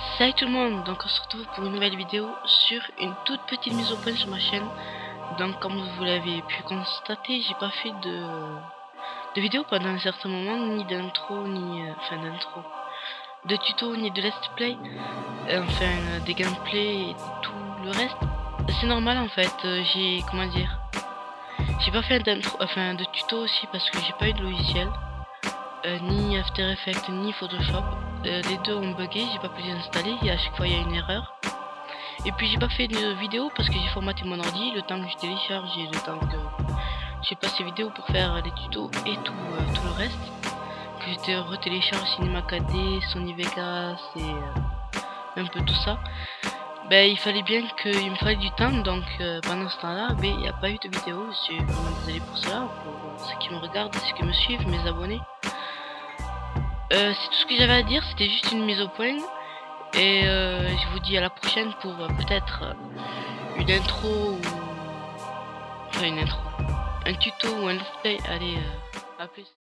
Salut tout le monde, donc on se retrouve pour une nouvelle vidéo sur une toute petite mise au point sur ma chaîne. Donc comme vous l'avez pu constater, j'ai pas fait de, de vidéo pendant un certain moment, ni d'intro, ni... Euh, d'intro, de tuto, ni de let's play, euh, enfin euh, des gameplays et tout le reste. C'est normal en fait, j'ai... comment dire J'ai pas fait d'intro, enfin de tuto aussi parce que j'ai pas eu de logiciel. ni After Effects ni Photoshop euh, les deux ont bugué, j'ai pas pu les installer, et à chaque fois il y a une erreur. Et puis j'ai pas fait de vidéo parce que j'ai formaté mon ordi, le temps que je télécharge et le temps que j'ai passé vidéo pour faire les tutos et tout, euh, tout le reste. Que j'étais retélécharge Cinema 4D, Sony Vegas et euh, un peu tout ça. Ben il fallait bien qu'il me fallait du temps donc pendant ce temps là ben il n'y a pas eu de vidéo, je suis vraiment désolé pour cela, pour ceux qui me regardent, ceux qui me suivent, mes abonnés. Euh, c'est tout ce que j'avais à dire, c'était juste une mise au point. Et euh, je vous dis à la prochaine pour euh, peut-être une intro ou... Enfin une intro. Un tuto ou un let's play. Allez, à plus.